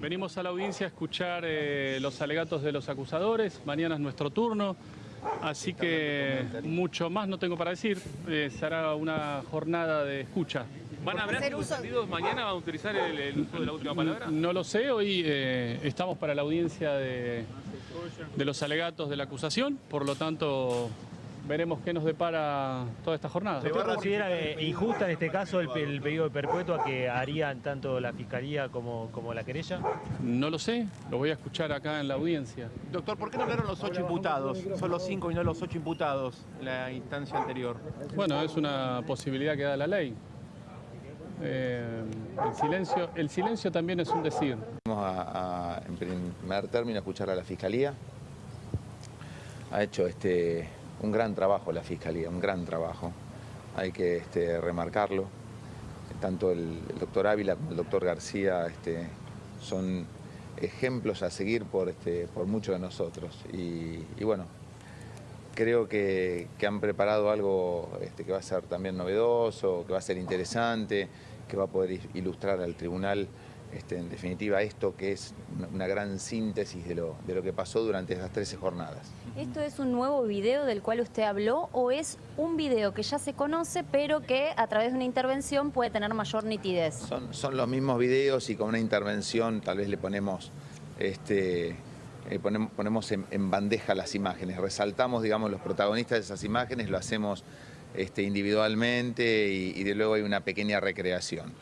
Venimos a la audiencia a escuchar eh, los alegatos de los acusadores. Mañana es nuestro turno. Así que mucho más no tengo para decir. Eh, será una jornada de escucha. ¿Van a hablar uso- sentidos mañana? ¿Van a utilizar el, el uso de la última palabra? No lo sé, hoy eh, estamos para la audiencia de, de los alegatos de la acusación, por lo tanto veremos qué nos depara toda esta jornada. ¿Usted considera eh, injusta en este caso el, el pedido de perpetua que harían tanto la Fiscalía como, como la querella? No lo sé, lo voy a escuchar acá en la audiencia. Doctor, ¿por qué no hablaron los ocho imputados? Solo cinco y no los ocho imputados en la instancia anterior. Bueno, es una posibilidad que da la ley. Eh, el, silencio, el silencio también es un decir. Vamos a, a, en primer término, escuchar a la Fiscalía. Ha hecho este, un gran trabajo la Fiscalía, un gran trabajo. Hay que este, remarcarlo. Tanto el, doctor Ávila como el doctor García este, son ejemplos a seguir por, este, por muchos de nosotros. Y, bueno, creo que, que han preparado algo este, que va a ser también novedoso, que va a ser interesante, que va a poder ilustrar al tribunal, este, en definitiva, esto que es una, gran síntesis de lo, de lo que pasó durante esas 13 jornadas. ¿Esto es un nuevo video del cual usted habló o es un video que ya se conoce pero que a través de una intervención puede tener mayor nitidez? Son, son los mismos videos y con una intervención tal vez le ponemos, este, eh, ponemos, ponemos en, en bandeja las imágenes, resaltamos digamos, los protagonistas de esas imágenes, lo hacemos este, individualmente y, y de luego hay una pequeña recreación.